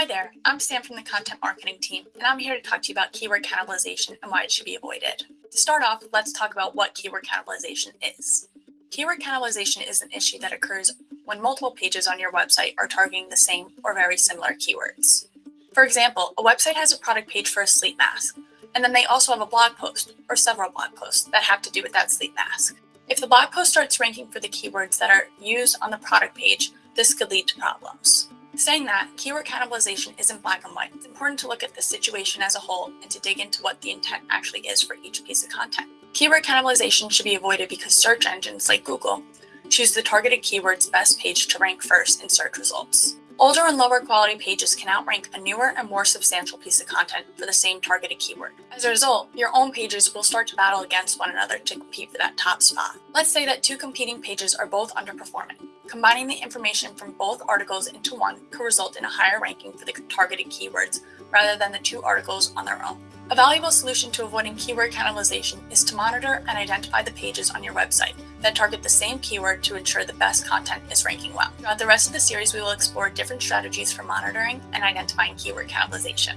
Hi there, I'm Sam from the content marketing team, and I'm here to talk to you about keyword cannibalization and why it should be avoided. To start off, let's talk about what keyword cannibalization is. Keyword cannibalization is an issue that occurs when multiple pages on your website are targeting the same or very similar keywords. For example, a website has a product page for a sleep mask, and then they also have a blog post or several blog posts that have to do with that sleep mask. If the blog post starts ranking for the keywords that are used on the product page, this could lead to problems. Saying that, keyword cannibalization isn't black and white. It's important to look at the situation as a whole and to dig into what the intent actually is for each piece of content. Keyword cannibalization should be avoided because search engines like Google choose the targeted keyword's best page to rank first in search results. Older and lower quality pages can outrank a newer and more substantial piece of content for the same targeted keyword. As a result, your own pages will start to battle against one another to compete for that top spot. Let's say that two competing pages are both underperforming. Combining the information from both articles into one could result in a higher ranking for the targeted keywords rather than the two articles on their own. A valuable solution to avoiding keyword cannibalization is to monitor and identify the pages on your website that target the same keyword to ensure the best content is ranking well. Throughout the rest of the series, we will explore different strategies for monitoring and identifying keyword cannibalization.